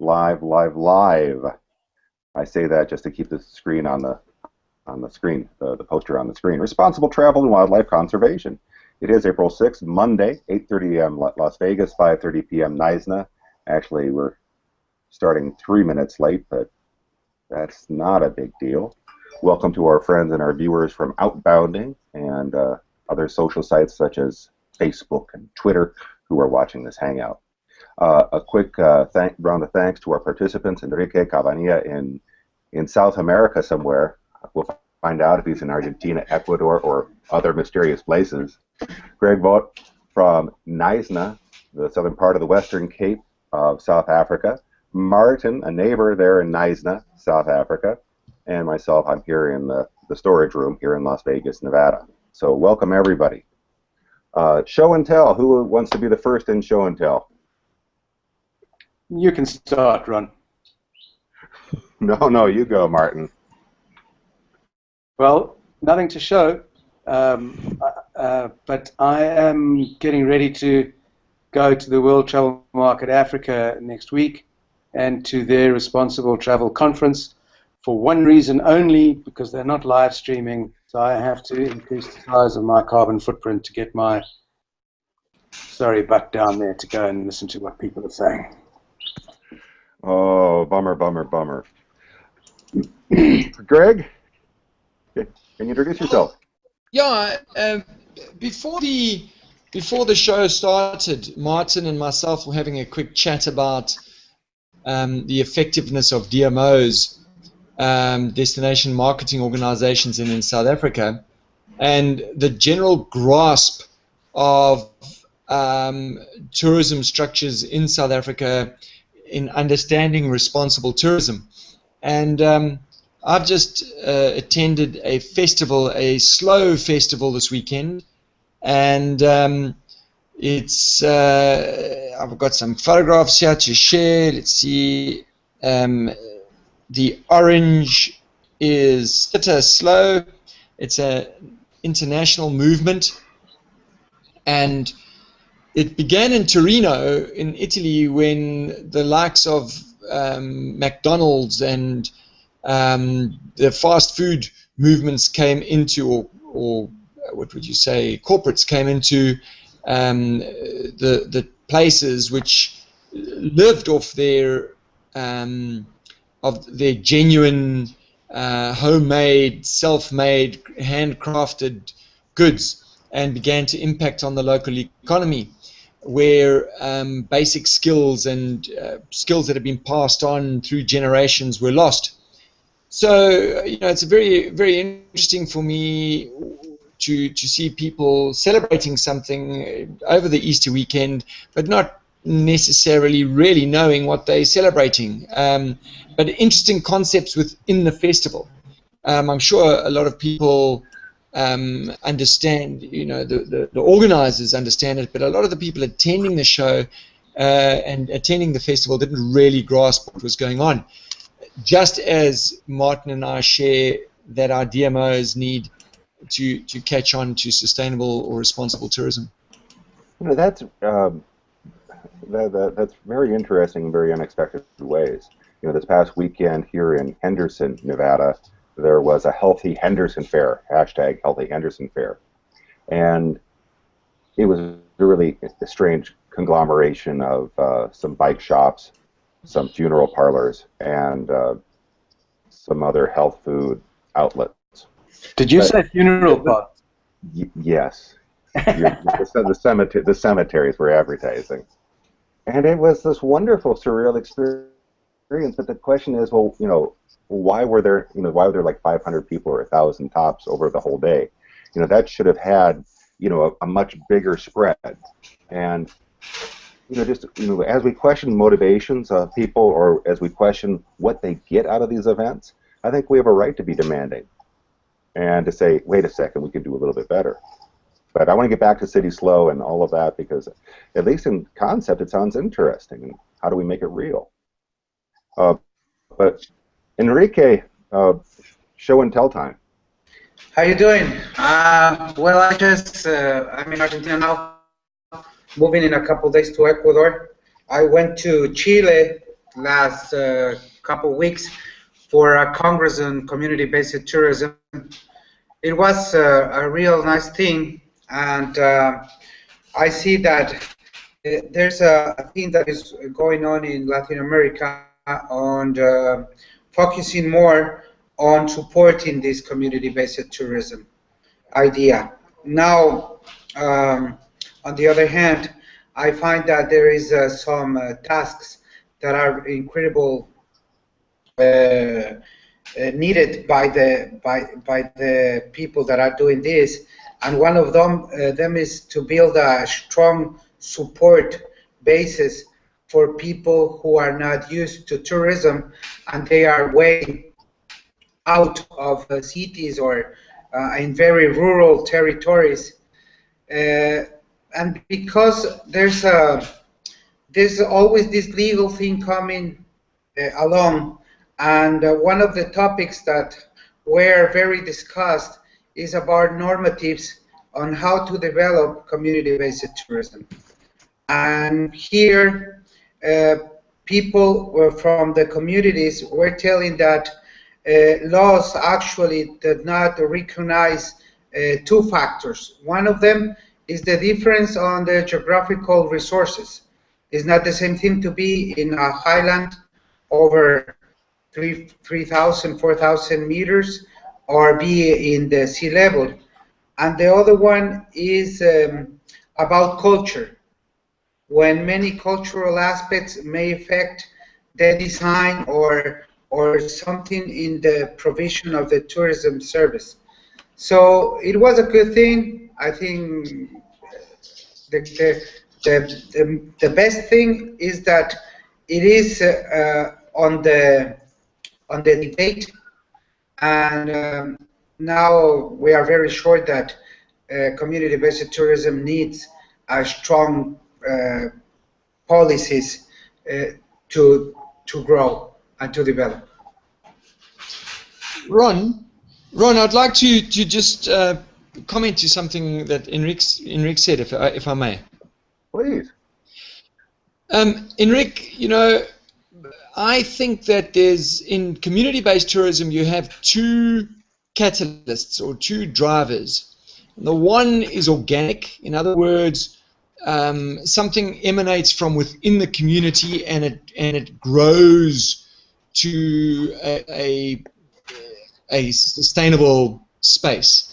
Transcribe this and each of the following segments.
live, live, live. I say that just to keep the screen on the on the screen, the, the poster on the screen. Responsible travel and wildlife conservation. It is April 6th, Monday, 8:30 a.m. Las Vegas, 5:30 p.m. Knysna. Actually, we're starting three minutes late, but that's not a big deal. Welcome to our friends and our viewers from Outbounding and uh, other social sites such as Facebook and Twitter who are watching this hangout. Uh, a quick uh, thank, round of thanks to our participants, Enrique Cabanilla in, in South America somewhere. We'll find out if he's in Argentina, Ecuador, or other mysterious places. Greg Vogt from Knysna, the southern part of the Western Cape of South Africa. Martin, a neighbor there in Knysna, South Africa. And myself, I'm here in the, the storage room here in Las Vegas, Nevada. So welcome everybody. Uh, show and tell. Who wants to be the first in show and tell? You can start, Ron. No, no, you go, Martin. Well, nothing to show, um, uh, uh, but I am getting ready to go to the World Travel Market Africa next week and to their responsible travel conference for one reason only, because they're not live streaming, so I have to increase the size of my carbon footprint to get my sorry butt down there to go and listen to what people are saying. Oh, bummer, bummer, bummer. Greg, can you introduce yourself? Yeah, uh, before the before the show started, Martin and myself were having a quick chat about um, the effectiveness of DMOs, um, destination marketing organizations in, in South Africa, and the general grasp of um, tourism structures in South Africa in understanding responsible tourism. And um, I've just uh, attended a festival, a slow festival this weekend, and um, it's uh, I've got some photographs here to share. Let's see. Um, the orange is Cittaslow. It's an international movement, and it began in Torino, in Italy, when the likes of um, McDonald's and um, the fast food movements came into, or, or, what would you say, corporates came into um, the the places which lived off their um, of their genuine, uh, homemade, self-made, handcrafted goods, and began to impact on the local economy where um, basic skills and uh, skills that have been passed on through generations were lost. So you know, it's very very interesting for me to to see people celebrating something over the Easter weekend, but not necessarily really knowing what they're celebrating. Um, but interesting concepts within the festival. Um, I'm sure a lot of people um, understand, you know, the, the, the, organizers understand it, but a lot of the people attending the show uh, and attending the festival didn't really grasp what was going on. Just as Martin and I share that our DMOs need to, to catch on to sustainable or responsible tourism. You know, that's, um, that, that, that's very interesting in very unexpected ways. You know, this past weekend here in Henderson, Nevada, there was a Healthy Henderson Fair, hashtag Healthy Henderson Fair. And it was a really a strange conglomeration of uh, some bike shops, some funeral parlors, and uh, some other health food outlets. Did you but, say funeral parlors? yes. the, the, cemetery, the cemeteries were advertising. And it was this wonderful, surreal experience. But the question is, well, you know, why were there, you know, why were there like 500 people or 1,000 tops over the whole day? You know, that should have had, you know, a, a much bigger spread. And, you know, just, you know, as we question motivations of people or as we question what they get out of these events, I think we have a right to be demanding and to say, wait a second, we could do a little bit better. But I want to get back to Cittaslow and all of that because, at least in concept, it sounds interesting. And how do we make it real? Uh, but Enrique, uh, show and tell time. How you doing? Uh, well, I just uh, I'm in Argentina now, moving in a couple days to Ecuador. I went to Chile last uh, couple weeks for a Congress on community-based tourism. It was uh, a real nice thing, and I see that there's a thing that is going on in Latin America on uh, focusing more on supporting this community-based tourism idea. Now, um, on the other hand, I find that there is uh, some uh, tasks that are incredible uh, uh, needed by the by by the people that are doing this, and one of them uh, them is to build a strong support basis for people who are not used to tourism and they are way out of cities or uh, in very rural territories. Uh, and because there's a there's always this legal thing coming uh, along, and one of the topics that were very discussed is about normatives on how to develop community-based tourism. And here, uh, people from the communities were telling that uh, laws actually did not recognize uh, two factors. One of them is the difference on the geographical resources. It's not the same thing to be in a highland over 3,000, 4,000 meters or be in the sea level. And the other one is um, about culture. When many cultural aspects may affect the design or or something in the provision of the tourism service. So it was a good thing. I think the, the, the, the, the best thing is that it is uh, on the on the debate, and um, now we are very sure that uh, community-based tourism needs a strong uh, policies uh, to to grow and to develop. Ron, Ron, I'd like to to just uh, comment to something that Enrique Enrique said, if I, if I may. Please. Um, Enrique, you know, I think that there's in community-based tourism you have two catalysts or two drivers. The one is organic, in other words, um, something emanates from within the community and it and it grows to a, a, a sustainable space.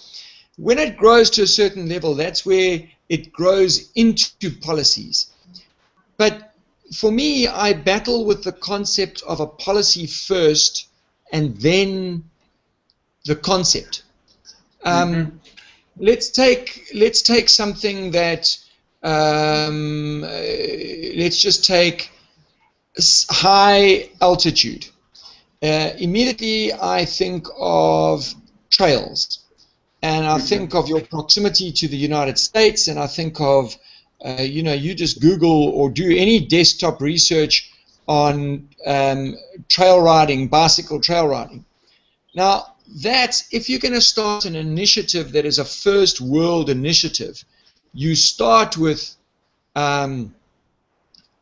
When it grows to a certain level, that's where it grows into policies. But for me, I battle with the concept of a policy first and then the concept. Um, mm-hmm. Let's take let's take something that um, uh, let's just take high altitude. Uh, immediately, I think of trails, and I think of your proximity to the United States, and I think of, uh, you know, you just Google or do any desktop research on um, trail riding, bicycle trail riding. Now, that's if you're going to start an initiative that is a first world initiative, you start with um,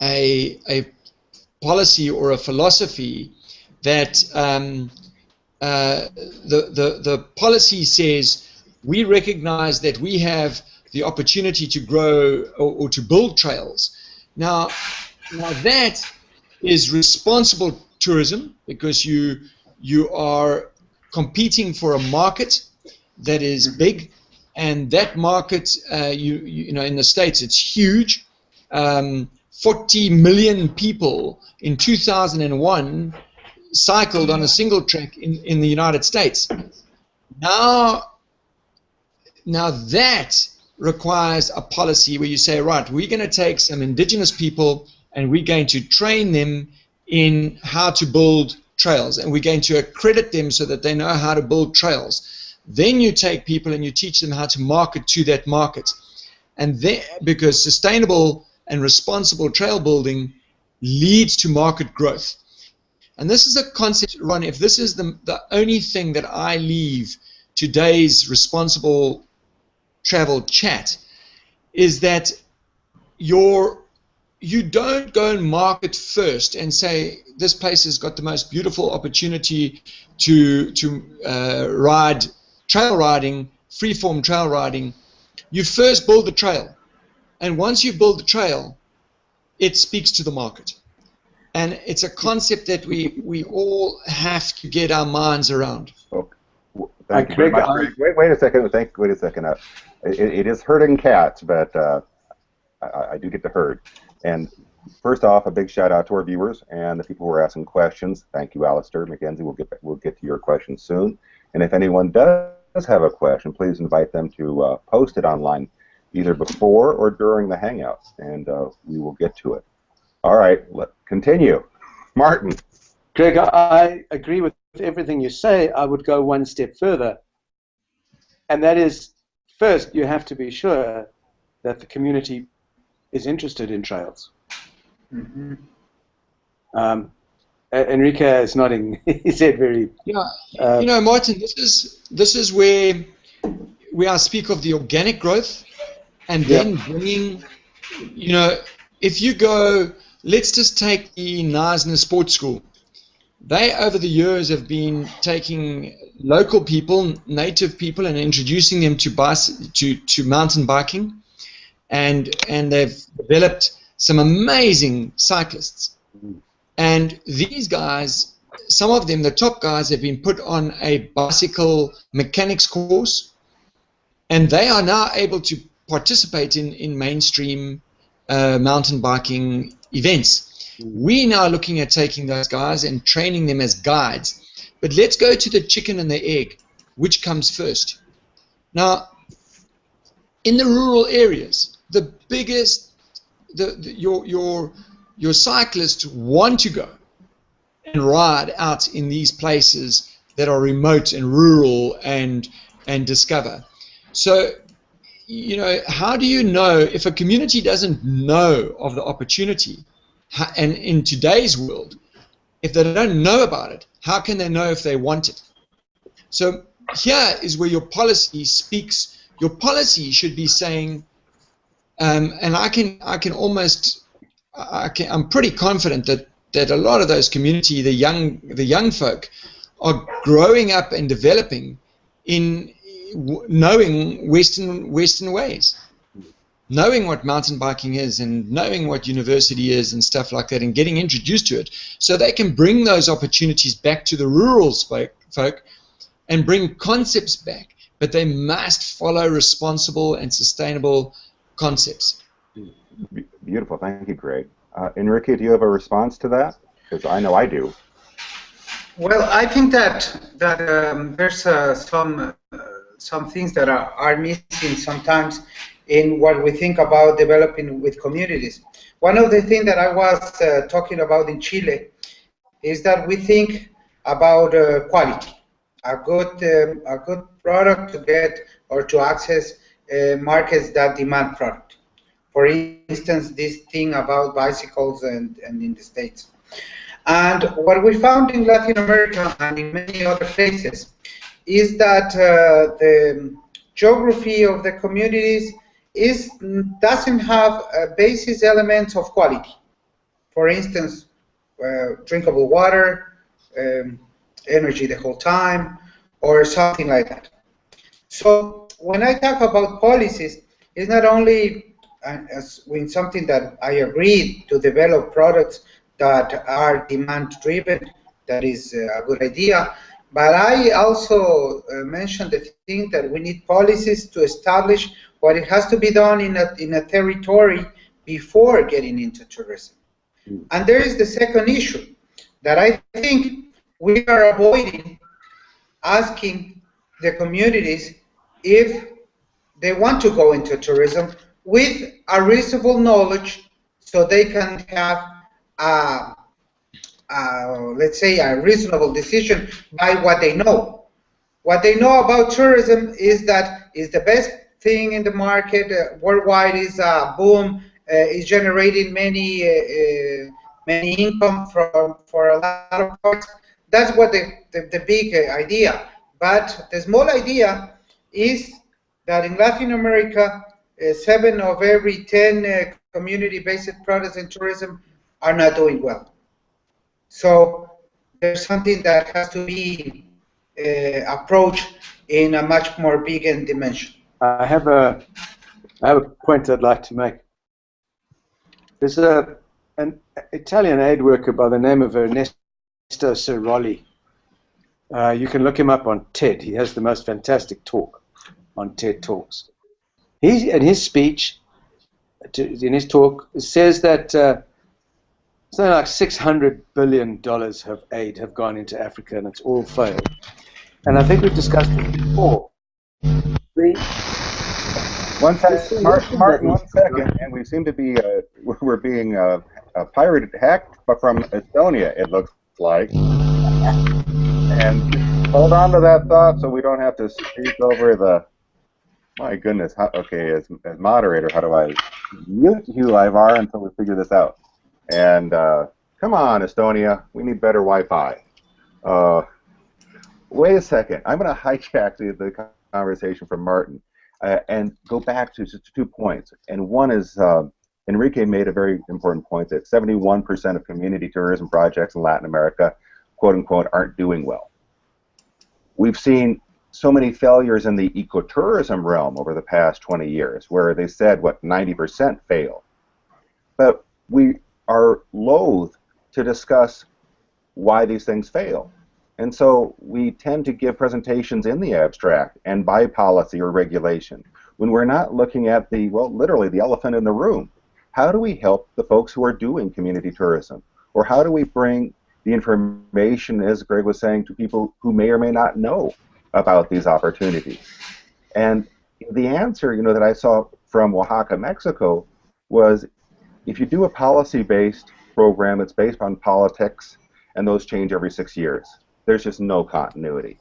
a, a policy or a philosophy that um, uh, the, the, the policy says we recognize that we have the opportunity to grow or, or to build trails. Now, now that is responsible tourism because you you are competing for a market that is big, and that market, uh, you, you know, in the states, it's huge. Um, 40 million people in 2001 cycled on a single track in, in the United States. Now, now that requires a policy where you say, right, we're going to take some indigenous people and we're going to train them in how to build trails and we're going to accredit them so that they know how to build trails. Then you take people and you teach them how to market to that market. And then, because sustainable and responsible trail building leads to market growth. And this is a concept, Ron, if this is the, the only thing that I leave today's responsible travel chat, is that your you don't go and market first and say this place has got the most beautiful opportunity to to uh, ride trail riding, freeform trail riding. You first build the trail, and once you build the trail, it speaks to the market, and it's a concept that we we all have to get our minds around. Okay. Thank you very much. Wait, wait a second. Thank. Wait a second. Uh, it, it is herding cats, but uh, I, I do get to herd. And first off, a big shout out to our viewers and the people who are asking questions. Thank you, Alistair Mackenzie. We'll get we'll get to your questions soon. And if anyone does have a question, please invite them to uh, post it online, either before or during the Hangout, and uh, we will get to it. All right, let continue. Martin. Greg, I agree with everything you say. I would go one step further, and that is, first, you have to be sure that the community is interested in trails. Mm-hmm. Um, Enrique is nodding his head very. Yeah, uh, you know, Martin, this is this is where where I speak of the organic growth, and then bringing, you know, if you go, let's just take the Knysna Sports School. They over the years have been taking local people, native people, and introducing them to bus to to mountain biking and and they've developed some amazing cyclists. And these guys, some of them, the top guys, have been put on a bicycle mechanics course, and they are now able to participate in in mainstream uh, mountain biking events. We're now looking at taking those guys and training them as guides. But let's go to the chicken and the egg. Which comes first? Now, in the rural areas, the biggest the, the, your your your cyclists want to go and ride out in these places that are remote and rural and and discover. So you know, how do you know if a community doesn't know of the opportunity? And in today's world, if they don't know about it, how can they know if they want it? So here is where your policy speaks. Your policy should be saying, um, and I can I can almost I I'm pretty confident that that a lot of those community, the young the young folk, are growing up and developing in knowing Western Western ways, knowing what mountain biking is and knowing what university is and stuff like that, and getting introduced to it, so they can bring those opportunities back to the rural folk and bring concepts back. But they must follow responsible and sustainable concepts. Beautiful. Thank you, Greg. Uh, Enrique, do you have a response to that? Because I know I do. Well, I think that that um, there's uh, some uh, some things that are, are missing sometimes in what we think about developing with communities. One of the things that I was uh, talking about in Chile is that we think about uh, quality, a good um, a good product to get or to access uh, markets that demand product. For instance, this thing about bicycles and, and in the States. And what we found in Latin America and in many other places is that uh, the geography of the communities is doesn't have uh, basis elements of quality. For instance, uh, drinkable water, um, energy the whole time, or something like that. So when I talk about policies, it's not only uh, as in something that I agree to develop products that are demand driven, that is uh, a good idea. But I also uh, mentioned the thing that we need policies to establish what it has to be done in a, in a territory before getting into tourism. Mm. And there is the second issue that I think we are avoiding asking the communities if they want to go into tourism with a reasonable knowledge so they can have a, let's say a reasonable decision by what they know. What they know about tourism is that is the best thing in the market uh, worldwide is a boom uh, is generating many uh, uh many income from for a lot of parts. That's what the, the, the big idea. But the small idea is that in Latin America, uh, seven of every ten uh, community-based products and tourism are not doing well. So there's something that has to be uh, approached in a much more bigger dimension. I have a, I have a point I'd like to make. There's a, an Italian aid worker by the name of Ernesto Sirolli. Uh, you can look him up on TED. He has the most fantastic talk on TED Talks. He, in his speech, in his talk, says that uh, something like 600 billion dollars of aid have gone into Africa, and it's all failed. And I think we've discussed it before. The, one second, Martin, Martin, one second, and we seem to be uh, we're being uh, uh, pirated, hacked but from Estonia. It looks like. And hold on to that thought so we don't have to speak over the. My goodness. How, okay, as, as moderator, how do I mute you, Ivar, until we figure this out? And uh, come on, Estonia, we need better Wi-Fi. Uh, wait a second. I'm going to hijack the, the conversation from Martin uh, and go back to just two points. And one is uh, Enrique made a very important point that 71% of community tourism projects in Latin America, quote unquote, aren't doing well. We've seen so many failures in the ecotourism realm over the past 20 years, where they said, what, 90% fail. But we are loath to discuss why these things fail. And so we tend to give presentations in the abstract and by policy or regulation when we're not looking at the, well, literally the elephant in the room. How do we help the folks who are doing community tourism? Or how do we bring the information, as Greg was saying, to people who may or may not know about these opportunities? And the answer, you know, that I saw from Oaxaca, Mexico, was if you do a policy-based program that's based on politics, and those change every six years there's just no continuity.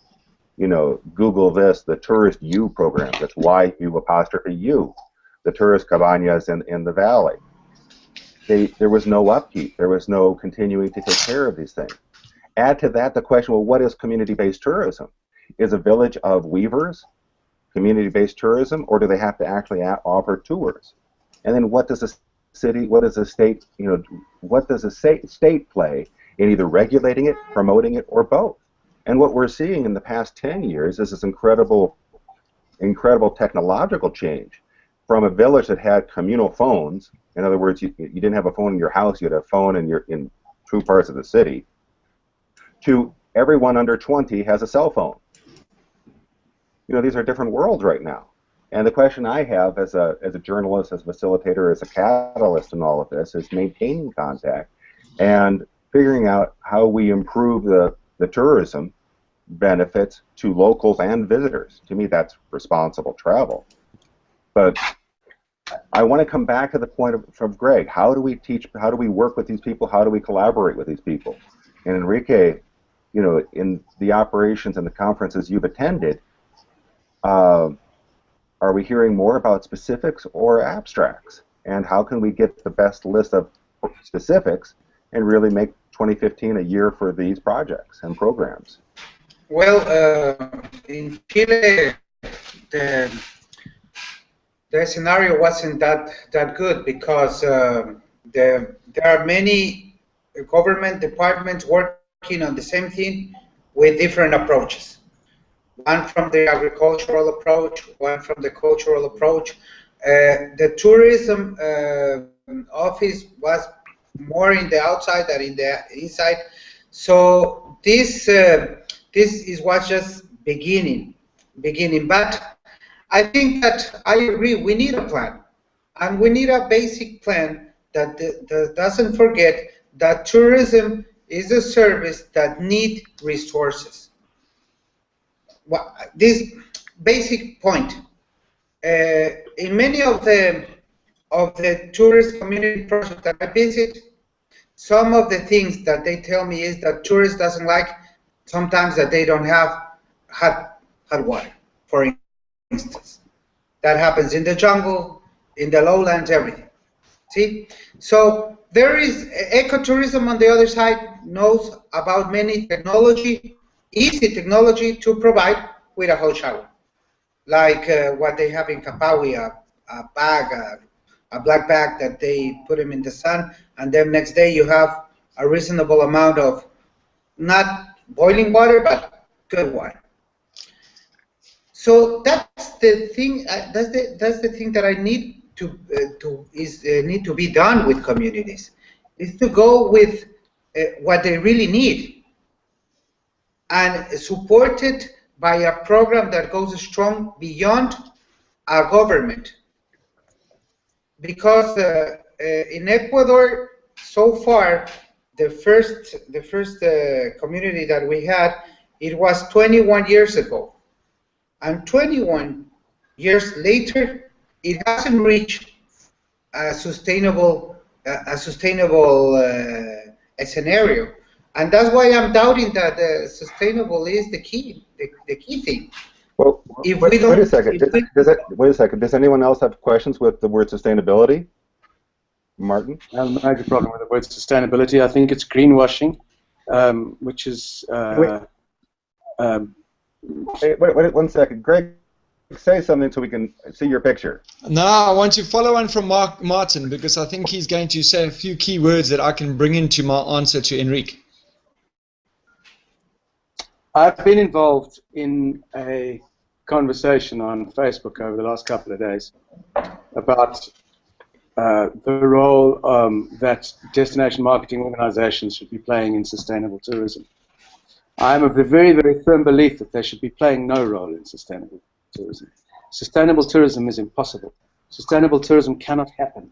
You know, Google this, the Tourist Yu'u program, that's Y-U apostrophe U, the tourist cabanas in, in the valley. They, there was no upkeep. There was no continuing to take care of these things. Add to that the question, well, what is community-based tourism? Is a village of weavers community-based tourism, or do they have to actually offer tours? And then what does the city, what does the state, you know, what does the state, state play in either regulating it, promoting it, or both. And what we're seeing in the past 10 years is this incredible, incredible technological change from a village that had communal phones. In other words, you, you didn't have a phone in your house; you had a phone in your in two parts of the city. To everyone under 20 has a cell phone. You know, these are different worlds right now. And the question I have as a, as a journalist, as a facilitator, as a catalyst in all of this is maintaining contact and figuring out how we improve the, the tourism benefits to locals and visitors. To me, that's responsible travel. But I want to come back to the point of, from Greg. How do we teach? How do we work with these people? How do we collaborate with these people? And Enrique, you know, in the operations and the conferences you've attended, uh, are we hearing more about specifics or abstracts? And how can we get the best list of specifics and really make 2015 a year for these projects and programs? Well, uh, in Chile, the, the scenario wasn't that, that good because uh, the, there are many government departments working on the same thing with different approaches. One from the agricultural approach, one from the cultural approach. Uh, the tourism uh, office was more in the outside than in the inside. So this uh, this is what's just beginning, beginning. But I think that I agree. We need a plan, and we need a basic plan that, that doesn't forget that tourism is a service that need resources. Well, this basic point. Uh, in many of the of the tourist community projects that I visit, some of the things that they tell me is that tourists doesn't like sometimes that they don't have hot hot water, for instance. That happens in the jungle, in the lowlands, everything. See? So there is ecotourism on the other side knows about many technology, easy technology to provide with a hot shower. Like uh, what they have in Kapawi, a, a bag, a a black bag that they put them in the sun, and then next day you have a reasonable amount of not boiling water, but good water. So that's the thing. Uh, that's the that's the thing that I need to uh, to is uh, need to be done with communities is to go with uh, what they really need and supported by a program that goes strong beyond our government. Because uh, uh, in Ecuador, so far, the first the first uh, community that we had, it was 21 years ago, and 21 years later, it hasn't reached a sustainable a, sustainable uh, scenario. And that's why I'm doubting that uh, sustainable is the key, the, the key thing. Well, if wait, we don't, wait a second. Does, we, does it, wait a second. Does anyone else have questions with the word sustainability? Martin? I have a major problem with the word sustainability. I think it's greenwashing, um, which is. Uh, um, wait, wait, wait, one second. Greg, say something so we can see your picture. No, I want to follow on from Mark Martin because I think he's going to say a few key words that I can bring into my answer to Enrique. I've been involved in a conversation on Facebook over the last couple of days about uh, the role um, that destination marketing organizations should be playing in sustainable tourism. I am of the very, very firm belief that they should be playing no role in sustainable tourism. Sustainable tourism is impossible. Sustainable tourism cannot happen.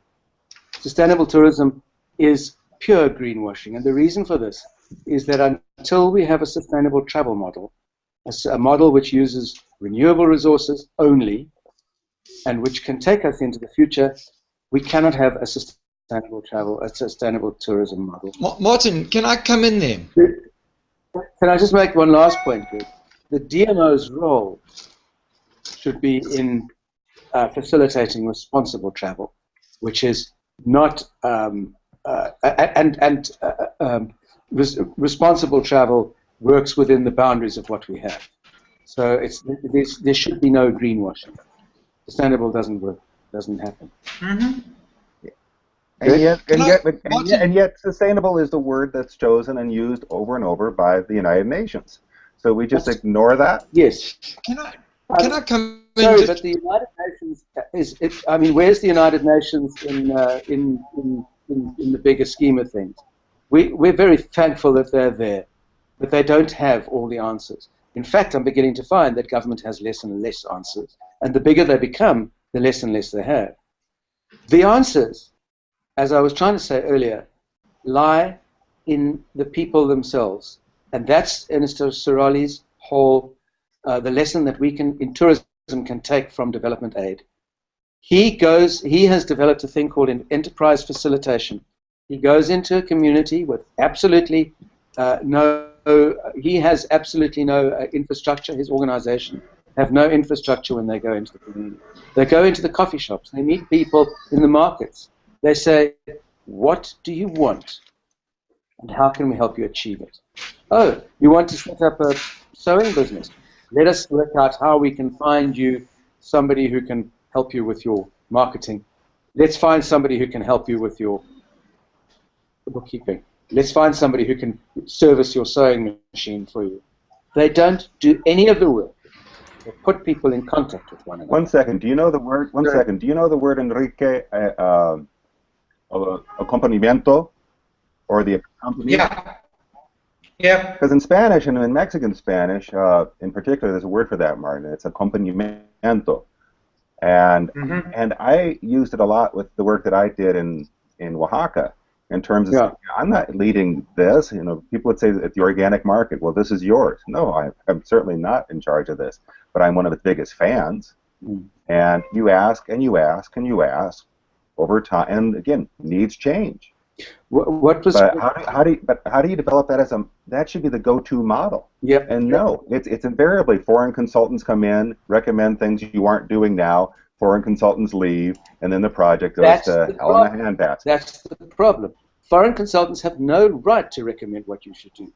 Sustainable tourism is pure greenwashing, and the reason for this is that until we have a sustainable travel model, a, a model which uses renewable resources only, and which can take us into the future, we cannot have a sustainable travel, a sustainable tourism model. Martin, can I come in there? Can I just make one last point? The DMO's role should be in uh, facilitating responsible travel, which is not um, uh, and and uh, um, res responsible travel works within the boundaries of what we have. So it's there should be no greenwashing. Sustainable doesn't work, doesn't happen. Mm -hmm. And yet, and yet, and yet, and yet, sustainable is the word that's chosen and used over and over by the United Nations. So we just that's, ignore that. Yes. Can I can I come Sorry, but the United Nations is. It, I mean, where's the United Nations in, uh, in, in, in, in the bigger scheme of things? We, we're very thankful that they're there, but they don't have all the answers. In fact, I'm beginning to find that government has less and less answers, and the bigger they become, the less and less they have. The answers, as I was trying to say earlier, lie in the people themselves, and that's Ernesto Sirolli's whole uh, the lesson that we can in tourism can take from development aid. He goes. He has developed a thing called enterprise facilitation. He goes into a community with absolutely uh, no. He has absolutely no uh, infrastructure. His organization have no infrastructure when they go into the community. They go into the coffee shops. They meet people in the markets. They say, "What do you want?" and how can we help you achieve it? Oh, you want to set up a sewing business? Let us work out how we can find you somebody who can help you with your marketing. Let's find somebody who can help you with your bookkeeping. Let's find somebody who can service your sewing machine for you. They don't do any of the work. They put people in contact with one another. One second. Do you know the word? One sure. second. Do you know the word Enrique? Uh, uh, accompanimiento, or the accompaniment? Yeah. Yeah. Because in Spanish and in Mexican Spanish, uh, in particular, there's a word for that, Martin. It's acompañamiento. And mm-hmm. and I used it a lot with the work that I did in in Oaxaca. In terms of, yeah. I'm not leading this. You know, people would say at the organic market, well, this is yours. No, I, I'm certainly not in charge of this, but I'm one of its biggest fans. Mm. And you ask and you ask and you ask over time, and again, needs change. What, what was? But how do, how do you, but how do you develop that as a that should be the go-to model? Yep. And no, it's it's invariably foreign consultants come in, recommend things you aren't doing now. Foreign consultants leave, and then the project goes That's to hell in a handbasket. That's the problem. Foreign consultants have no right to recommend what you should do.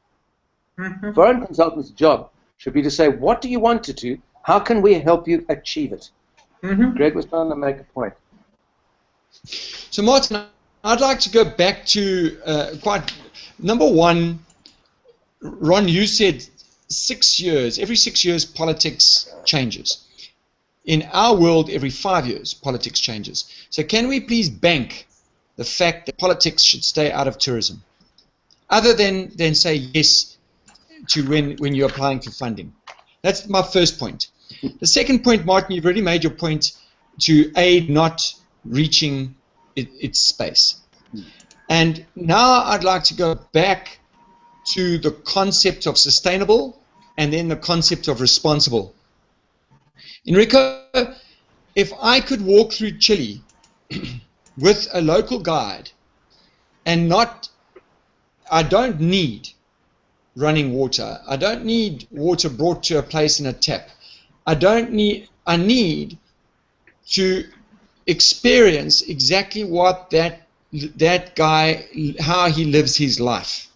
Mm-hmm. Foreign consultants' job should be to say, what do you want to do? How can we help you achieve it? Mm-hmm. Greg was trying to make a point. So, Martin, I'd like to go back to uh, quite number one. Ron, you said six years. Every six years, politics changes. In our world, every five years, politics changes. So, can we please bank the fact that politics should stay out of tourism, other than than say yes to when when you're applying for funding? That's my first point. The second point, Martin, you've already made your point to aid not reaching it, its space. And now I'd like to go back to the concept of sustainable and then the concept of responsible. Enrico, if I could walk through Chile with a local guide and not, I don't need running water. I don't need water brought to a place in a tap. I don't need, I need to experience exactly what that that guy how he lives his life.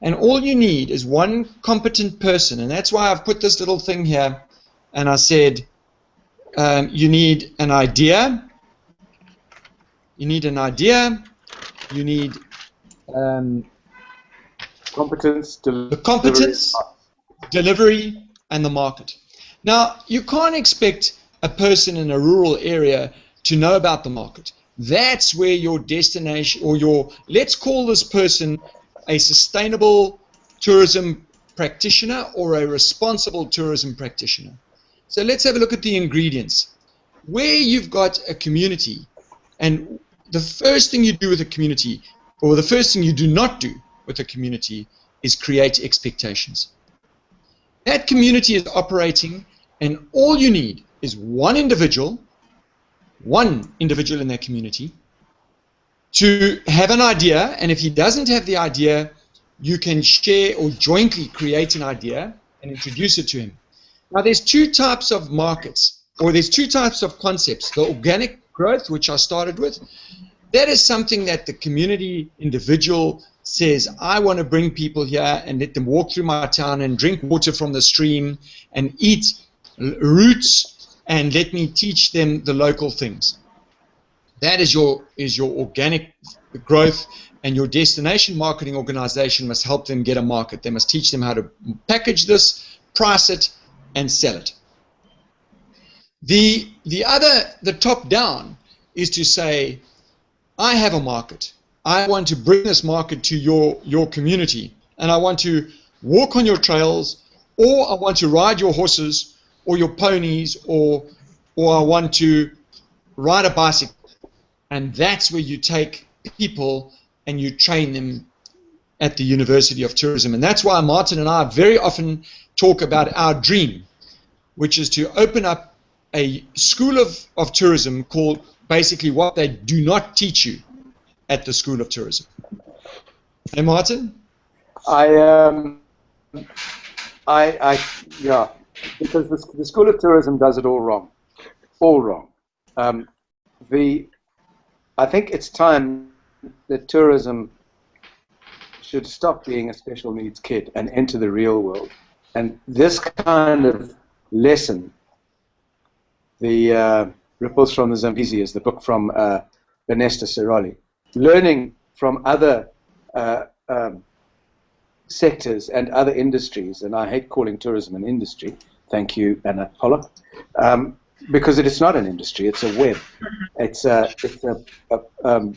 And all you need is one competent person. And that's why I've put this little thing here. And I said um, you need an idea. You need an idea. You need um, competence the competence delivery and the market. Now you can't expect a person in a rural area to know about the market. That's where your destination or your, let's call this person a sustainable tourism practitioner or a responsible tourism practitioner. So let's have a look at the ingredients. Where you've got a community, and the first thing you do with a community, or the first thing you do not do with a community, is create expectations. That community is operating, and all you need is one individual one individual in their community to have an idea, and if he doesn't have the idea, you can share or jointly create an idea and introduce it to him. Now, there's two types of markets, or there's two types of concepts. The organic growth, which I started with, that is something that the community individual says, I want to bring people here and let them walk through my town and drink water from the stream and eat roots and let me teach them the local things. That is your is your organic growth and your destination marketing organization must help them get a market. They must teach them how to package this, price it, and sell it. The the other the top down is to say, I have a market. I want to bring this market to your your community, and I want to walk on your trails, or I want to ride your horses, or your ponies or or I want to ride a bicycle. And that's where you take people and you train them at the University of Tourism. And that's why Martin and I very often talk about our dream, which is to open up a school of, of tourism called basically what they do not teach you at the School of Tourism. Hey, Martin? I, um, I, I, yeah, because the, the School of Tourism does it all wrong, all wrong. Um, the, I think it's time that tourism should stop being a special needs kid and enter the real world. And this kind of lesson, the uh, Ripples from the Zambezi is the book from uh, Ernesto Sirolli, learning from other uh, um, sectors and other industries, and I hate calling tourism an industry, thank you, Anna Pollock, um, because it is not an industry, it's a web. It's a, it's a, a, um,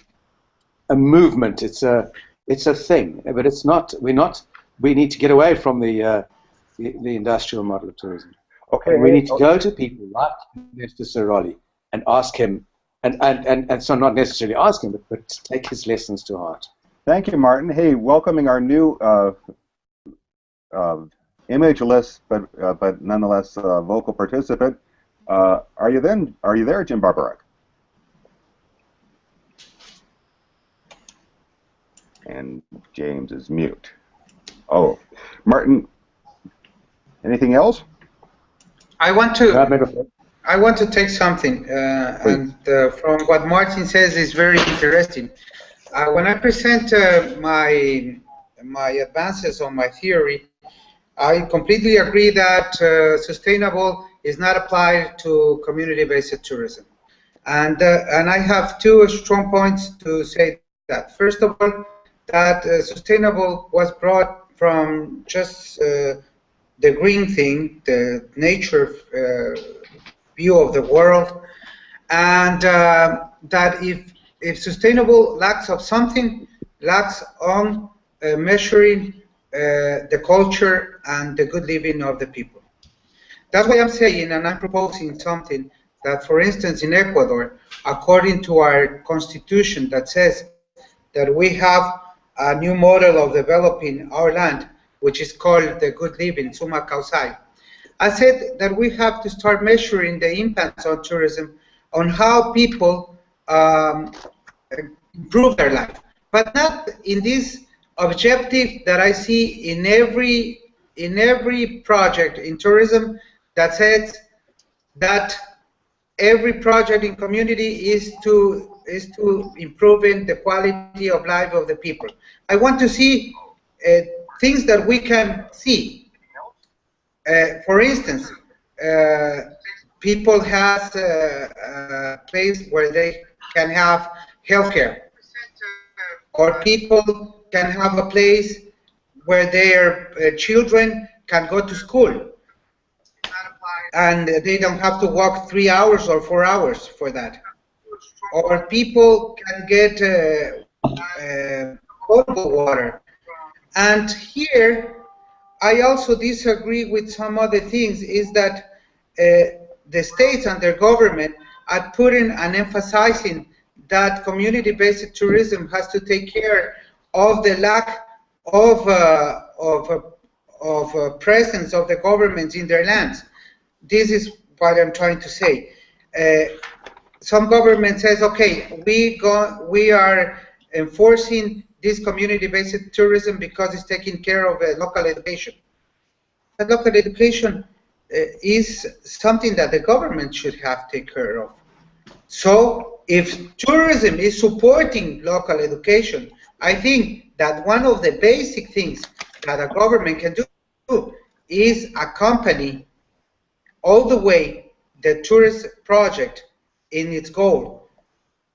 a movement, it's a, it's a thing, but it's not, we're not, we need to get away from the, uh, the, the, industrial model of tourism. Okay. And we need to go to people like Mr. Sirolli and ask him, and, and, and, and so not necessarily ask him, but, but take his lessons to heart. Thank you, Martin. Hey, welcoming our new uh, uh, imageless but uh, but nonetheless uh, vocal participant. Uh, are you then? Are you there, Jim Barbarek? And James is mute. Oh, Martin. Anything else? I want to. I want to take something, uh, and uh, from what Martin says is very interesting. Uh, when I present uh, my my advances on my theory, I completely agree that uh, sustainable is not applied to community-based tourism. And, uh, and I have two strong points to say that. First of all, that uh, sustainable was brought from just uh, the green thing, the nature view of the world, and that if if sustainable lacks of something, lacks on uh, measuring uh, the culture and the good living of the people. That's why I'm saying, and I'm proposing something that, for instance, in Ecuador, according to our constitution that says that we have a new model of developing our land, which is called the good living, sumak kawsay. I said that we have to start measuring the impacts on tourism on how people um, improve their life, but not in this objective that I see in every in every project in tourism that says that every project in community is to is to improving the quality of life of the people. I want to see uh, things that we can see. Uh, for instance, uh, people have a, a place where they can have healthcare, or people can have a place where their uh, children can go to school, and they don't have to walk three hours or four hours for that. Or people can get uh, uh, potable water. And here, I also disagree with some other things, is that uh, the states and their government are putting and emphasizing that community-based tourism has to take care of the lack of uh, of uh, of uh, presence of the governments in their lands. This is what I'm trying to say. Uh, some government says, okay, we go, we are enforcing this community-based tourism because it's taking care of local education. But local education is something that the government should have take care of. So if tourism is supporting local education, I think that one of the basic things that a government can do is accompany all the way the tourist project in its goal.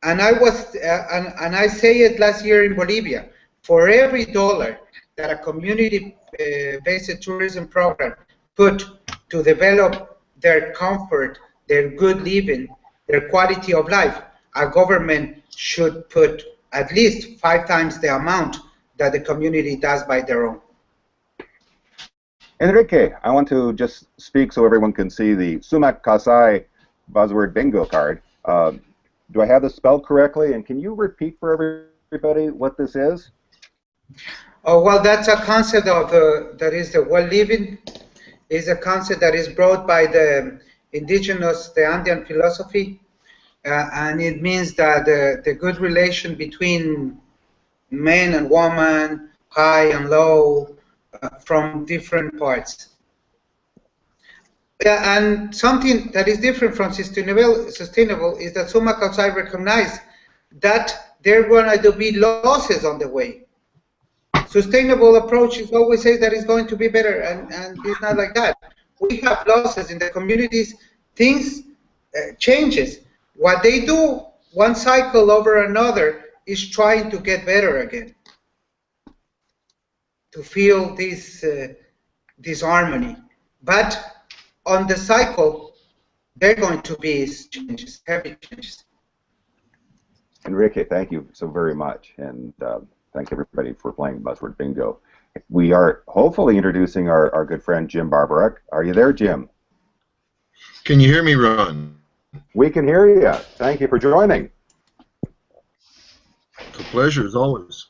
And I was, uh, and, and I say it last year in Bolivia, for every dollar that a community-based uh, tourism program put to develop their comfort, their good living, their quality of life, a government should put at least five times the amount that the community does by their own. Enrique, I want to just speak so everyone can see the Sumak Kawsay buzzword bingo card. Uh, do I have this spelled correctly? And can you repeat for everybody what this is? Oh, well, that's a concept of uh, that is the well living is a concept that is brought by the indigenous, the Andean philosophy, uh, and it means that the, the good relation between man and woman, high and low, uh, from different parts. Yeah, and something that is different from sustainable, sustainable is that Sumak Kawsay recognize that there are going to be losses on the way. Sustainable approach is always says that it's going to be better, and, and it's not like that. We have losses in the communities. Things uh, changes. What they do one cycle over another is trying to get better again, to feel this uh, this harmony. But on the cycle, there are going to be changes, heavy changes. Enrique, thank you so very much, and uh, thank everybody for playing Buzzword Bingo. We are hopefully introducing our, our good friend Jim Barborak. Are you there, Jim? Can you hear me, Ron? We can hear you. Thank you for joining. It's a pleasure, as always.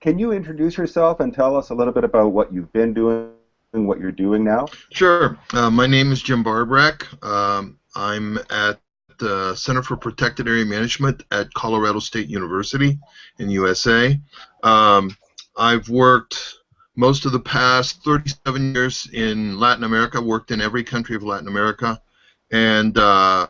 Can you introduce yourself and tell us a little bit about what you've been doing and what you're doing now? Sure. Uh, my name is Jim Barborak. Um, I'm at the Center for Protected Area Management at Colorado State University in USA. Um, I've worked most of the past 37 years in Latin America, worked in every country of Latin America, and uh,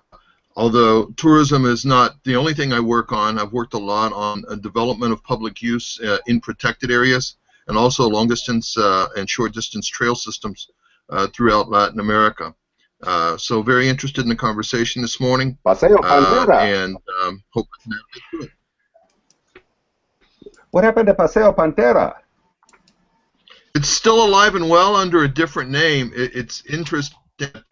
although tourism is not the only thing I work on, I've worked a lot on a development of public use uh, in protected areas and also long distance uh, and short distance trail systems uh, throughout Latin America. Uh, so very interested in the conversation this morning, Paseo uh, and um, hope to get to it. What happened to Paseo Pantera? It's still alive and well under a different name. It, it's interesting.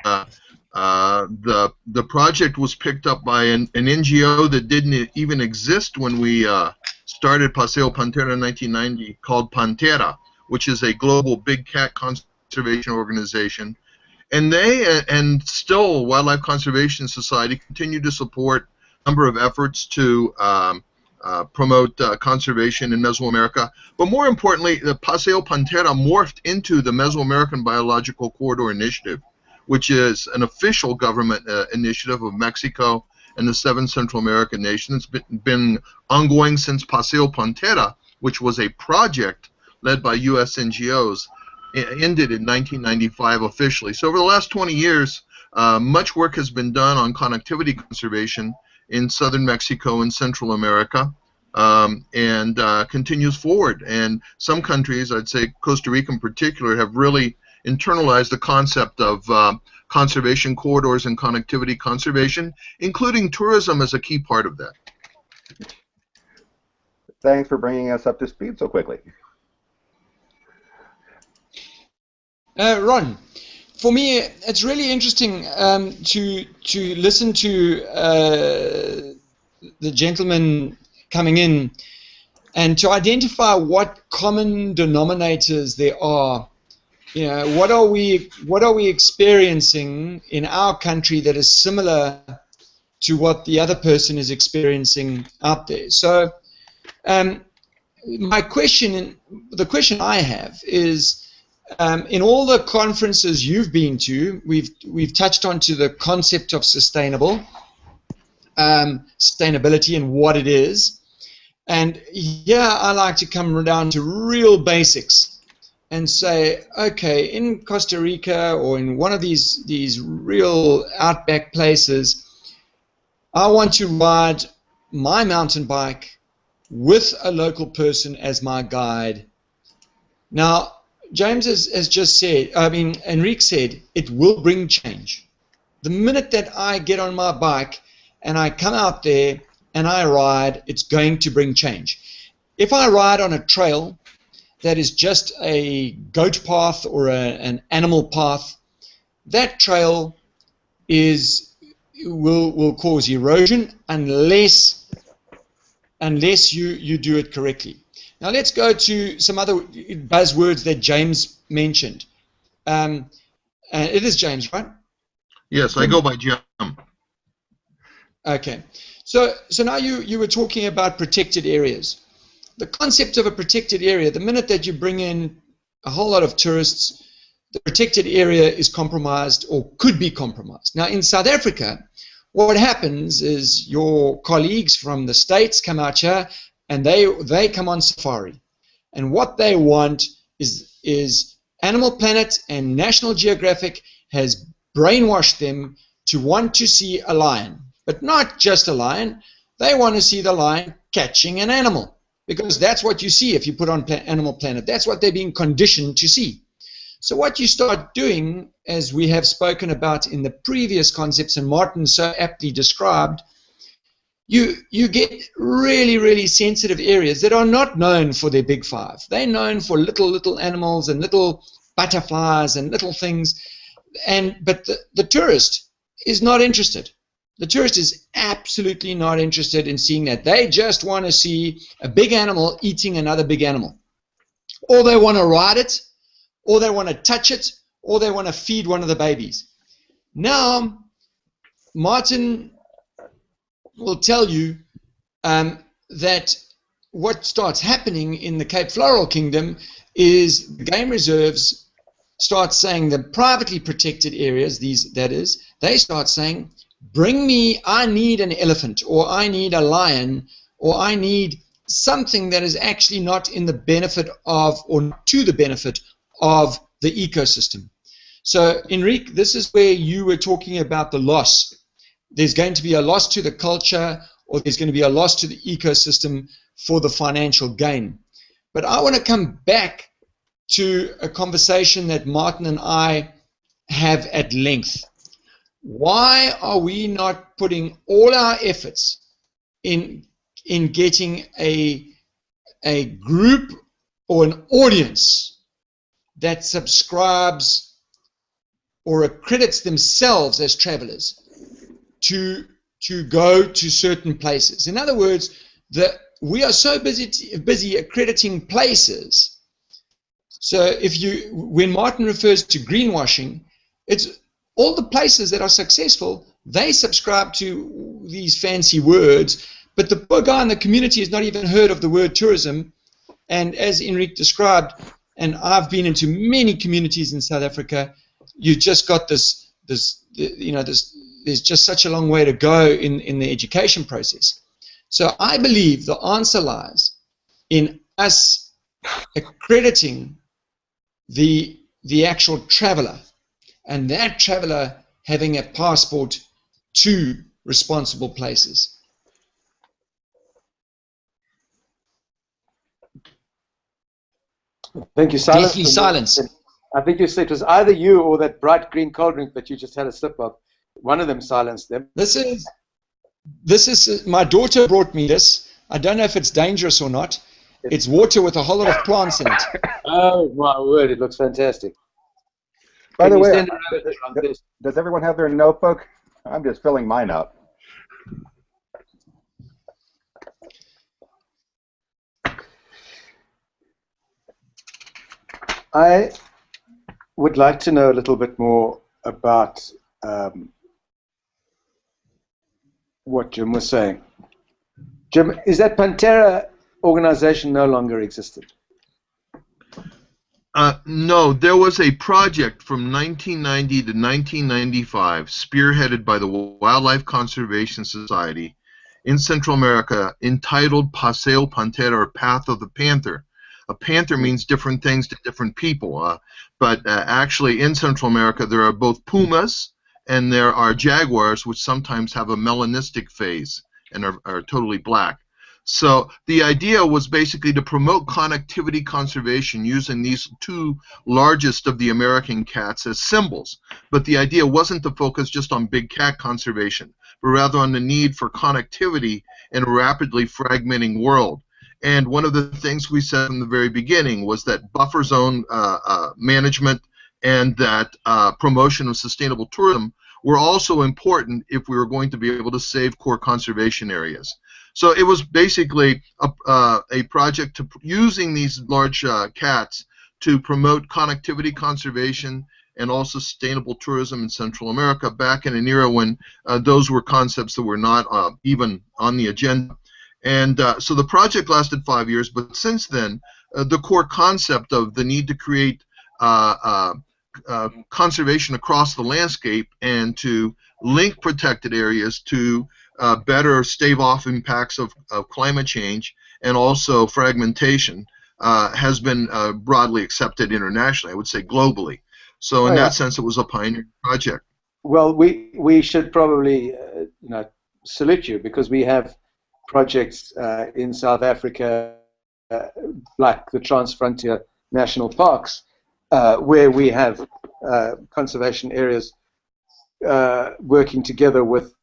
Uh, uh, the the project was picked up by an, an NGO that didn't even exist when we uh, started Paseo Pantera in 1990, called Panthera, which is a global big cat conservation organization. And they and still Wildlife Conservation Society continue to support a number of efforts to um, uh, promote uh, conservation in Mesoamerica. But more importantly, the Paseo Pantera morphed into the Mesoamerican Biological Corridor Initiative, which is an official government uh, initiative of Mexico and the seven Central American nations. It's been, been ongoing since Paseo Pantera, which was a project led by U.S. NGOs, ended in 1995 officially. So over the last 20 years, uh, much work has been done on connectivity conservation in southern Mexico and Central America, um, and uh, continues forward. And some countries, I'd say Costa Rica in particular, have really internalized the concept of uh, conservation corridors and connectivity conservation, including tourism as a key part of that. Thanks for bringing us up to speed so quickly. Uh, Ron, for me, it's really interesting um, to to listen to uh, the gentleman coming in and to identify what common denominators there are. You know, what are we what are we experiencing in our country that is similar to what the other person is experiencing out there? So, um, my question, the question I have is um, in all the conferences you've been to, we've we've touched on to the concept of sustainable um, sustainability and what it is. And yeah, I like to come down to real basics and say, okay, in Costa Rica or in one of these these real outback places, I want to ride my mountain bike with a local person as my guide. Now, James has, has just said, I mean, Enrique said, it will bring change. The minute that I get on my bike and I come out there and I ride, it's going to bring change. If I ride on a trail that is just a goat path or a, an animal path, that trail is will will cause erosion unless unless you you do it correctly. Now let's go to some other buzzwords that James mentioned. Um, uh, it is James, right? Yes, I go by Jim. Okay. So, so now you, you were talking about protected areas. The concept of a protected area, the minute that you bring in a whole lot of tourists, the protected area is compromised or could be compromised. Now, in South Africa, what happens is your colleagues from the States come out here and they they come on safari, and what they want is is Animal Planet and National Geographic has brainwashed them to want to see a lion, but not just a lion. They want to see the lion catching an animal because that's what you see if you put on Animal Planet. That's what they're being conditioned to see. So what you start doing, as we have spoken about in the previous concepts, and Martin so aptly described, you you get really really sensitive areas that are not known for their big five. They're known for little little animals and little butterflies and little things, and but the, the tourist is not interested. The tourist is absolutely not interested in seeing that. They just want to see a big animal eating another big animal, or they want to ride it, or they want to touch it, or they want to feed one of the babies. Now, Martin will tell you um, that what starts happening in the Cape Floral Kingdom is game reserves start saying the privately protected areas, these that is, they start saying, bring me, I need an elephant, or I need a lion, or I need something that is actually not in the benefit of, or to the benefit of the ecosystem. So, Enrique, this is where you were talking about the loss there's going to be a loss to the culture or there's going to be a loss to the ecosystem for the financial gain. But I want to come back to a conversation that Martin and I have at length. why are we not putting all our efforts in in getting a a group or an audience that subscribes or accredits themselves as travelers to to go to certain places. In other words, that we are so busy busy accrediting places. So if you when Martin refers to greenwashing, it's all the places that are successful, they subscribe to these fancy words, but the poor guy in the community has not even heard of the word tourism. And as Enrique described, and I've been into many communities in South Africa, you've just got this, this, you know, this. There's just such a long way to go in in the education process. So I believe the answer lies in us accrediting the the actual traveler and that traveler having a passport to responsible places. Thank you, silence. Deathly silence. I think you said it was either you or that bright green cold drink that you just had a sip of. One of them silenced them. This is this is my daughter brought me this. I don't know if it's dangerous or not. It's water with a whole lot of plants in it. Oh my word! It looks fantastic. By Can the way, send I- it over to us? does everyone have their notebook? I'm just filling mine up. I would like to know a little bit more about um, what Jim was saying. Jim, is that Pantera organization no longer existed? Uh, no, there was a project from 1990 to 1995, spearheaded by the Wildlife Conservation Society in Central America, entitled Paseo Pantera, or Path of the Panther. A panther means different things to different people, uh, but uh, actually in Central America there are both pumas and there are jaguars, which sometimes have a melanistic phase and are, are totally black. So the idea was basically to promote connectivity conservation using these two largest of the American cats as symbols. But the idea wasn't to focus just on big cat conservation, but rather on the need for connectivity in a rapidly fragmenting world. And one of the things we said in the very beginning was that buffer zone uh, uh, management and that uh, promotion of sustainable tourism were also important if we were going to be able to save core conservation areas. So it was basically a, uh, a project to using these large uh, cats to promote connectivity conservation and also sustainable tourism in Central America back in an era when uh, those were concepts that were not uh, even on the agenda. And uh, so the project lasted five years, but since then, uh, the core concept of the need to create uh, conservation across the landscape and to link protected areas to uh, better stave off impacts of, of, climate change and also fragmentation uh, has been uh, broadly accepted internationally, I would say globally. So in Oh, yeah. that sense, it was a pioneer project. Well, we we should probably uh, you know salute you because we have projects uh, in South Africa uh, like the Transfrontier National Parks uh, where we have uh, conservation areas uh, working together with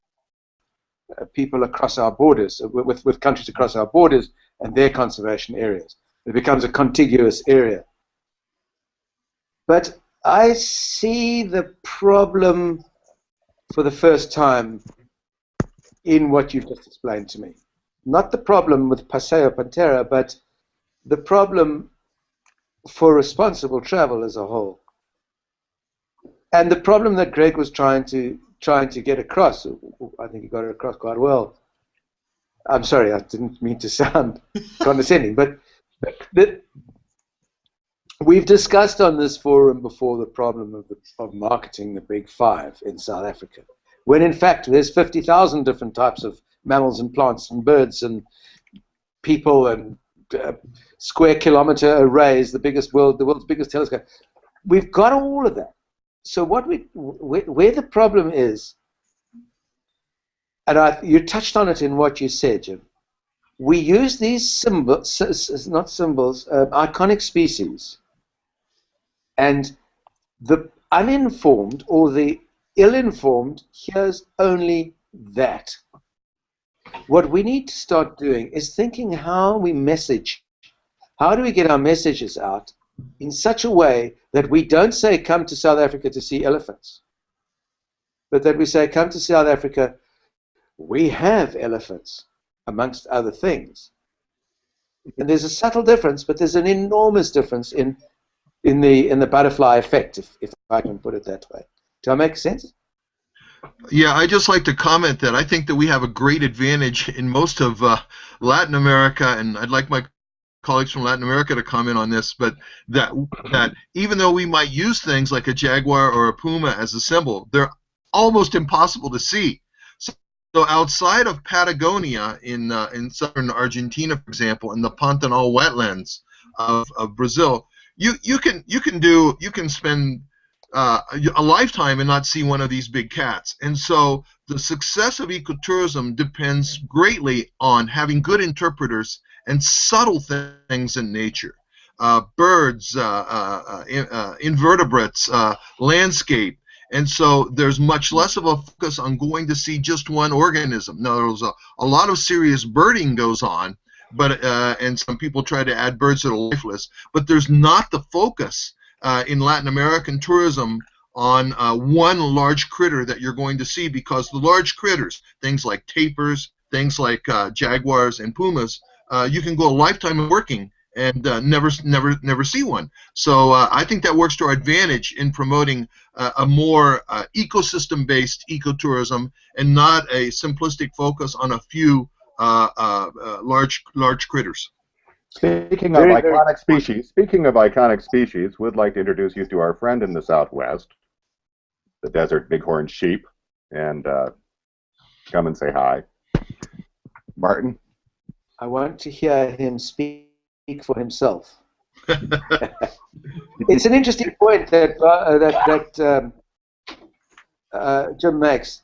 uh, people across our borders, uh, with, with with countries across our borders and their conservation areas. It becomes a contiguous area. But I see the problem for the first time in what you've just explained to me. Not the problem with Paseo Pantera, but the problem for responsible travel as a whole. And the problem that Greg was trying to trying to get across, I think he got it across quite well. I'm sorry, I didn't mean to sound condescending, but the, we've discussed on this forum before the problem of, the, of marketing the big five in South Africa, when in fact there's 50,000 different types of mammals and plants and birds and people and uh, square kilometer arrays, the biggest world, the world's biggest telescope. We've got all of that. So what we, where, where the problem is, and I, you touched on it in what you said, Jim. We use these symbols, not symbols, uh, iconic species, and the uninformed or the ill informed hears only that. What we need to start doing is thinking how we message. How do we get our messages out in such a way that we don't say, come to South Africa to see elephants, but that we say, come to South Africa, we have elephants, amongst other things. And there's a subtle difference, but there's an enormous difference in in the in the butterfly effect, if, if I can put it that way. Do I make sense? Yeah, I just like to comment that I think that we have a great advantage in most of uh, Latin America, and I'd like my colleagues from Latin America to comment on this, but that that even though we might use things like a jaguar or a puma as a symbol, they're almost impossible to see. So, so outside of Patagonia in uh, in southern Argentina, for example, in the Pantanal wetlands of, of Brazil, you you can you can do you can spend uh, a lifetime and not see one of these big cats. And so the success of ecotourism depends greatly on having good interpreters and subtle things in nature. Uh, birds, uh, uh, uh, uh invertebrates, landscape. And so there's much less of a focus on going to see just one organism. Now, there's a, a lot of serious birding goes on, but and some people try to add birds that are lifeless, but there's not the focus uh, in Latin American tourism on uh, one large critter that you're going to see because the large critters, things like tapirs, things like uh, jaguars and pumas, uh, you can go a lifetime working and uh, never, never, never see one. So uh, I think that works to our advantage in promoting a more ecosystem-based ecotourism and not a simplistic focus on a few large, large critters. Speaking of very, iconic very species, speaking of iconic species, would like to introduce you to our friend in the Southwest, the desert bighorn sheep, and uh, come and say hi. Martin? I want to hear him speak for himself. it's an interesting point that uh, that, that um, uh, Jim makes.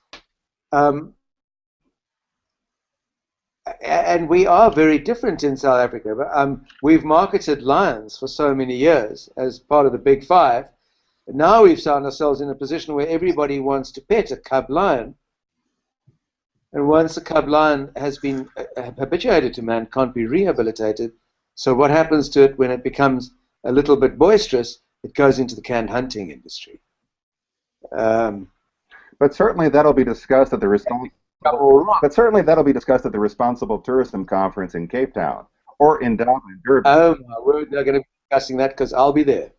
Um, and we are very different in South Africa. Um, we've marketed lions for so many years as part of the Big Five. Now we've found ourselves in a position where everybody wants to pet a cub lion. And once a cub lion has been uh, habituated to man, can't be rehabilitated. So what happens to it when it becomes a little bit boisterous? It goes into the canned hunting industry. Um, but certainly that'll be discussed at the response but certainly that'll be discussed at the Responsible Tourism Conference in Cape Town or in Dublin, Durban. Oh, we're going to be discussing that because I'll be there.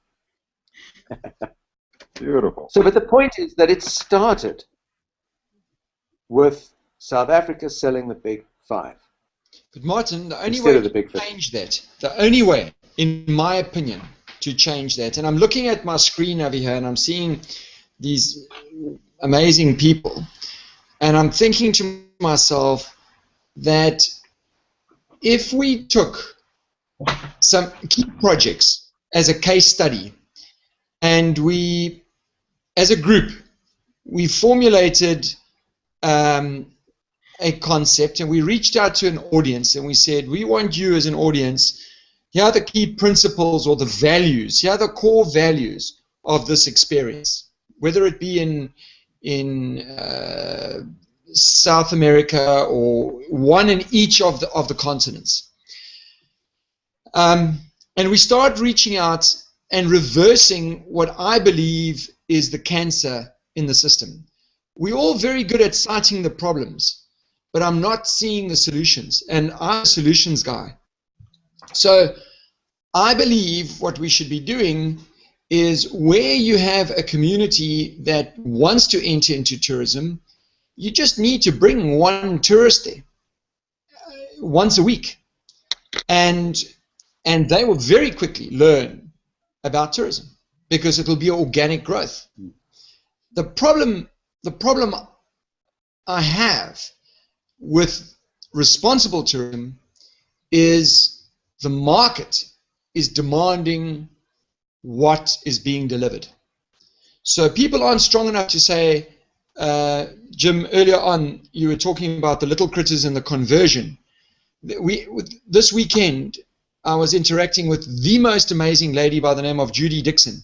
Beautiful. So, but the point is that it started with South Africa selling the Big Five. But Martin, the only way to change that, the only way, in my opinion, to change that, and I'm looking at my screen over here and I'm seeing these amazing people and I'm thinking to myself that if we took some key projects as a case study and we, as a group, we formulated um, a concept and we reached out to an audience and we said, we want you as an audience, here are the key principles or the values, here are the core values of this experience, whether it be in in uh, South America or one in each of the of the continents. Um, and we start reaching out and reversing what I believe is the cancer in the system. We're all very good at citing the problems, but I'm not seeing the solutions, and I'm a solutions guy. So I believe what we should be doing is where you have a community that wants to enter into tourism, you just need to bring one tourist there uh, once a week. And, and they will very quickly learn about tourism because it will be organic growth. The problem, the problem I have with responsible tourism is the market is demanding what is being delivered. So people aren't strong enough to say, uh, Jim, earlier on you were talking about the little critters and the conversion. We this weekend I was interacting with the most amazing lady by the name of Judy Dixon,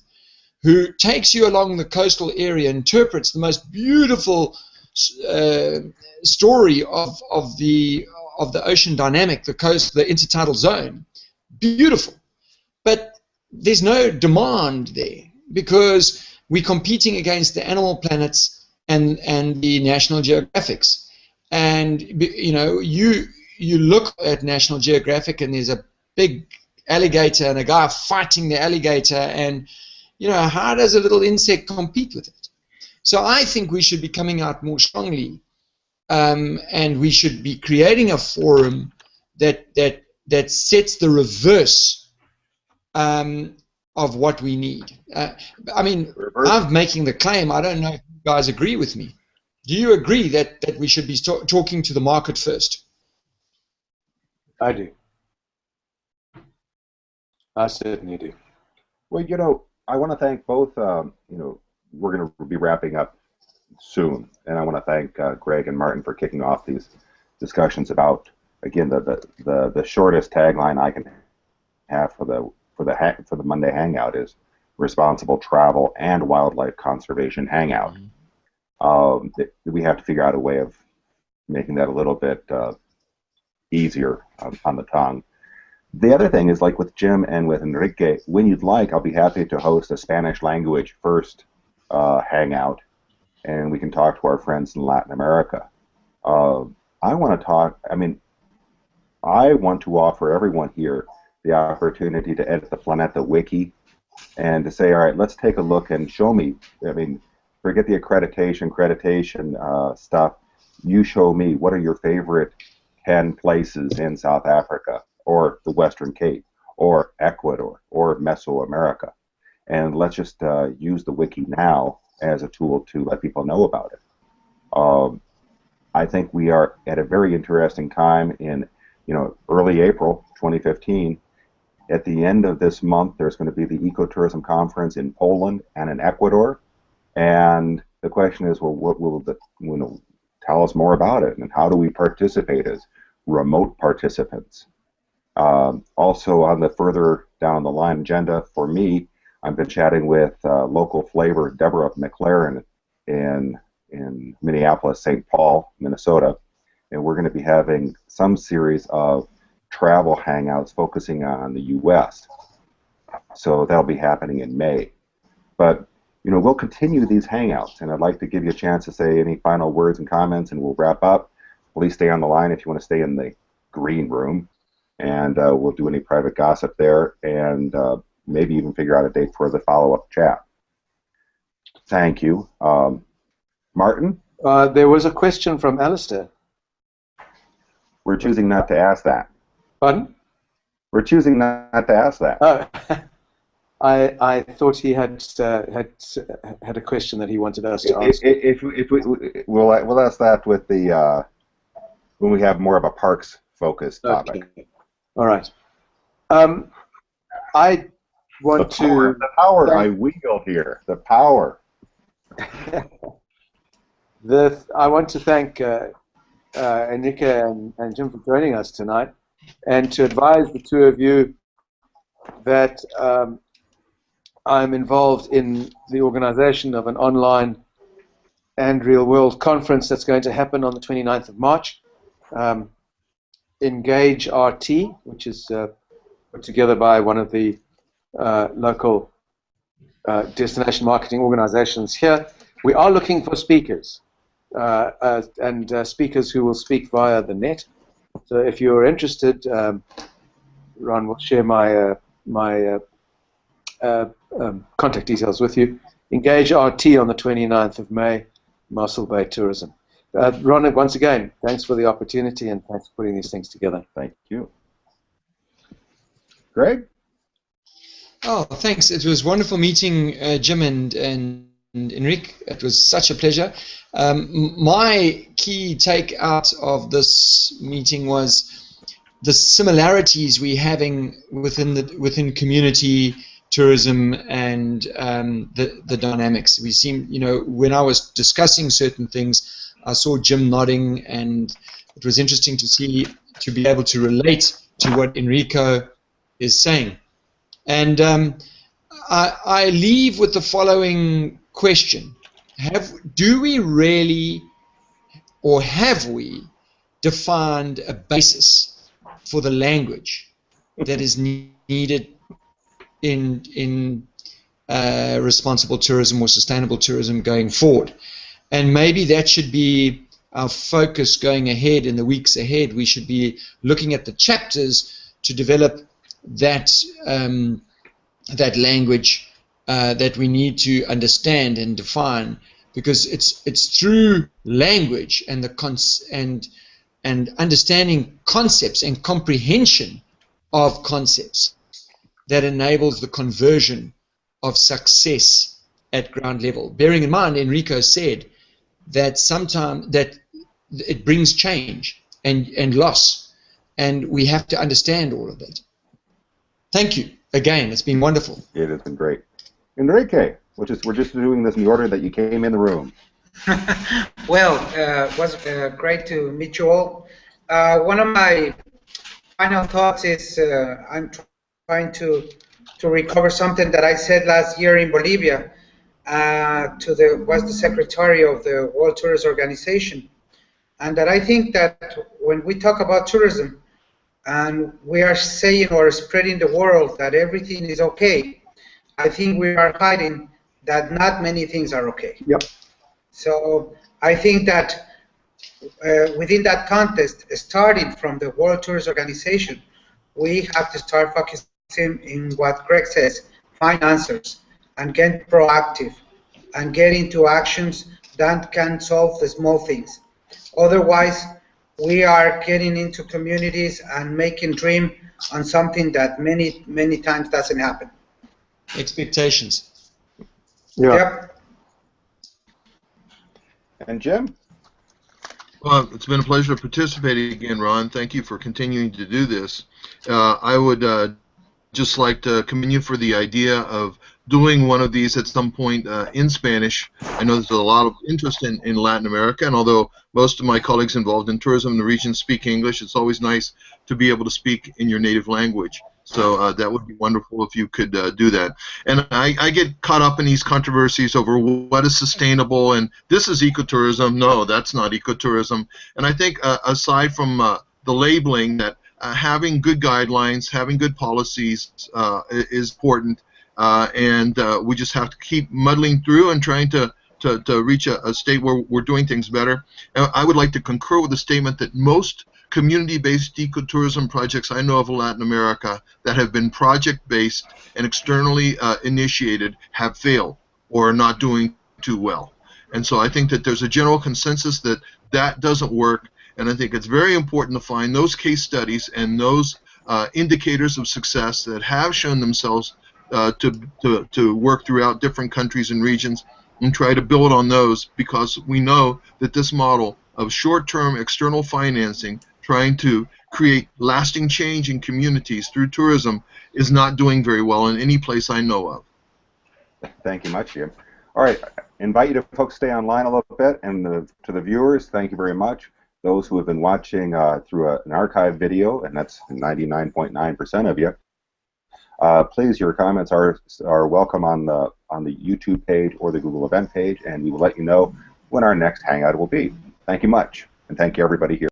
who takes you along the coastal area, interprets the most beautiful uh, story of, of the of the ocean dynamic, the coast, the intertidal zone. Beautiful, there's no demand there because we're competing against the animal planets and and the National Geographics, and you know you you look at National Geographic and there's a big alligator and a guy fighting the alligator and you know how does a little insect compete with it? So i think we should be coming out more strongly um, and we should be creating a forum that that that sets the reverse um, of what we need uh, i mean reverse. i'm making the claim i don't know if you guys agree with me do you agree that that we should be talking to the market first i do I certainly do. Well, you know, I want to thank both. Um, you know, we're going to be wrapping up soon, and I want to thank uh, Greg and Martin for kicking off these discussions about again the, the, the, the shortest tagline I can have for the for the ha- for the Monday Hangout is responsible travel and wildlife conservation hangout. Mm-hmm. Um, we have to figure out a way of making that a little bit uh, easier um, on the tongue. The other thing is like with Jim and with Enrique, when you'd like, I'll be happy to host a Spanish language first uh, hangout, and we can talk to our friends in Latin America. Uh, I want to talk. I mean, I want to offer everyone here the opportunity to edit the Planeta Wiki and to say, all right, let's take a look and show me. I mean, forget the accreditation, accreditation uh, stuff. You show me what are your favorite 10 places in South Africa or the Western Cape, or Ecuador, or Mesoamerica. And let's just uh, use the wiki now as a tool to let people know about it. Um, I think we are at a very interesting time in, you know, early April 2015. At the end of this month, there's going to be the ecotourism conference in Poland and in Ecuador, and the question is, well, what will the, you know, tell us more about it, and how do we participate as remote participants? Um, also, on the further down the line agenda for me, I've been chatting with uh, local flavor Deborah McLaren in in Minneapolis, St. Paul, Minnesota, and we're going to be having some series of travel hangouts focusing on the U.S. So that'll be happening in May. But you know, we'll continue these hangouts, and I'd like to give you a chance to say any final words and comments, and we'll wrap up. Please stay on the line if you want to stay in the green room and uh, we'll do any private gossip there, and uh, maybe even figure out a date for the follow-up chat. Thank you, um, Martin. Uh, there was a question from Alistair. We're choosing not to ask that. Pardon? We're choosing not to ask that. Oh, I I thought he had uh, had had a question that he wanted us to ask. If, if, if we we'll we'll ask that with the uh, when we have more of a parks focused topic. Okay. All right. Um, I want the power, to. The power I wield here. The power. the I want to thank uh, uh, Enrique and, and Jim for joining us tonight, and to advise the two of you that um, I'm involved in the organization of an online and real world conference that's going to happen on the 29th of March. Um, Engage RT, which is uh, put together by one of the uh, local uh, destination marketing organizations here. We are looking for speakers uh, and uh, speakers who will speak via the net. So if you're interested, um, Ron will share my my um, contact details with you. Engage RT on the 29th of May, Mossel Bay Tourism. Uh, Ron, once again, thanks for the opportunity and thanks for putting these things together. Thank you. Greg? Oh, thanks. It was wonderful meeting uh, Jim and, and, and Enrique. It was such a pleasure. Um, my key take out of this meeting was the similarities we're having within the within community tourism and um, the the dynamics. We seem, you know, when I was discussing certain things, I saw Jim nodding, and it was interesting to see to be able to relate to what Enrico is saying. And um, I, I leave with the following question: Have do we really, or have we, defined a basis for the language that is ne- needed in in uh, responsible tourism or sustainable tourism going forward? And maybe that should be our focus going ahead in the weeks ahead. We should be looking at the chapters to develop that um, that language uh, that we need to understand and define, because it's it's through language and the cons- and and understanding concepts and comprehension of concepts that enables the conversion of success at ground level. Bearing in mind, Enrico said that sometimes that it brings change and, and loss, and we have to understand all of that. Thank you again. It's been wonderful. It has been great. Enrique, which is we're just doing this in the order that you came in the room. well, uh, it was uh, great to meet you all. Uh, one of my final thoughts is uh, I'm trying to to recover something that I said last year in Bolivia uh, to the was the secretary of the World Tourist Organization, and that I think that when we talk about tourism and we are saying or spreading the world that everything is okay, I think we are hiding that not many things are okay. Yep. So I think that uh, within that context, starting from the World Tourist Organization, we have to start focusing in what Greg says, find answers and get proactive and get into actions that can solve the small things. Otherwise, we are getting into communities and making dream on something that many, many times doesn't happen. Expectations. Yeah. Yep. And Jim? Well, it's been a pleasure participating again, Ron. Thank you for continuing to do this. Uh, I would uh, just like to commend you for the idea of doing one of these at some point uh, in Spanish. I know there's a lot of interest in, in Latin America, and although most of my colleagues involved in tourism in the region speak English, it's always nice to be able to speak in your native language. So uh, that would be wonderful if you could uh, do that. And I, I get caught up in these controversies over what is sustainable and this is ecotourism. No, that's not ecotourism. And I think uh, aside from uh, the labeling that uh, having good guidelines, having good policies uh, is important. And we just have to keep muddling through and trying to, to, to reach a, a state where we're doing things better. And I would like to concur with the statement that most community-based ecotourism projects I know of in Latin America that have been project-based and externally uh, initiated have failed or are not doing too well. And so I think that there's a general consensus that that doesn't work, and I think it's very important to find those case studies and those uh, indicators of success that have shown themselves uh, to, to, to work throughout different countries and regions and try to build on those because we know that this model of short-term external financing trying to create lasting change in communities through tourism is not doing very well in any place I know of. Thank you much, Jim. All right, I invite you to folks stay online a little bit, and the, to the viewers, thank you very much. Those who have been watching uh, through a, an archive video, and that's 99.9% of you, uh, please, your comments are are welcome on the on the YouTube page or the Google event page, and we will let you know when our next hangout will be. Thank you much, and thank you everybody here.